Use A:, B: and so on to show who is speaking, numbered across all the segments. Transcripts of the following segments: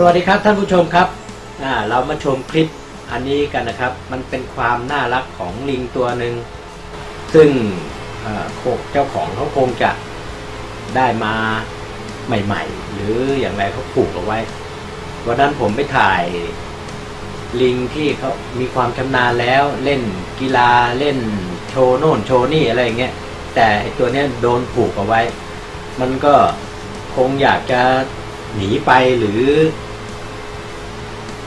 A: สวัสดีครับท่านผู้ชมครับเรามาชมคลิปอันนี้กันนะครับ มันเป็นความน่ารักของลิงตัวหนึ่งซึ่งเอ่อโคเจ้าของเขาคงจะได้มาใหม่ ๆ หรืออย่างไรเขาผูกเอาไว้วันนั้นผมไปถ่ายลิงที่เขามีความชำนาญแล้วเล่นกีฬาเล่นโชว์โน่นโชว์นี่อะไรอย่างเงี้ยแต่ตัวเนี้ยโดนผูกเอาไว้ มันก็คงอยากจะหนีไปหรือ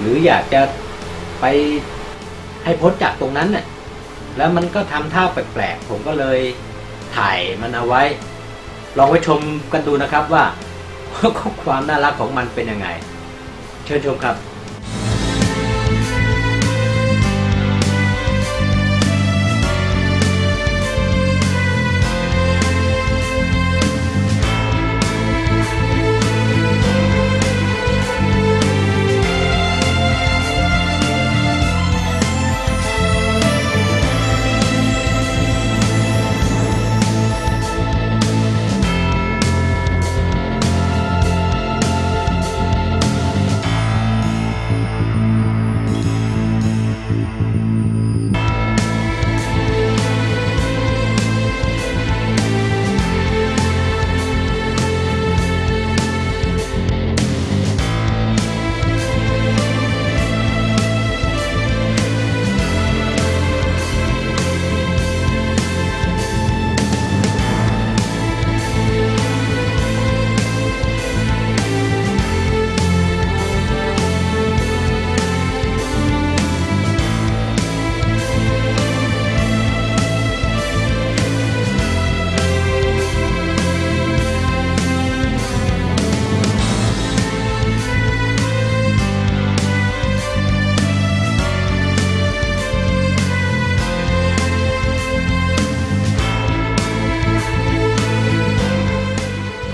A: หรืออยากจะไปให้พ้นจากตรงนั้นน่ะแล้วมันก็ทำท่าแปลกๆ ผมก็เลยถ่ายมันเอาไว้ ลองไปชมกันดูนะครับว่าความน่ารักของมันเป็นยังไง เชิญชมครับ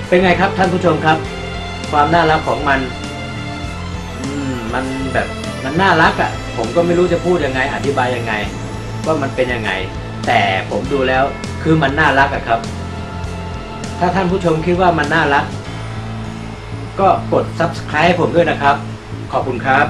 A: เป็นไงครับท่านผู้ชมครับ ความน่ารักของมันอืมมันแบบมันน่ารักอะ่ะ ผมก็ไม่รู้จะพูดยังไง อธิบายยังไง ว่ามันเป็นยังไง แต่ผมดูแล้วคือมันน่ารักอะครับ ถ้าท่านผู้ชมคิดว่ามันน่ารัก ก็กด subscribe ให้ผมด้วยนะครับ ขอบคุณครับ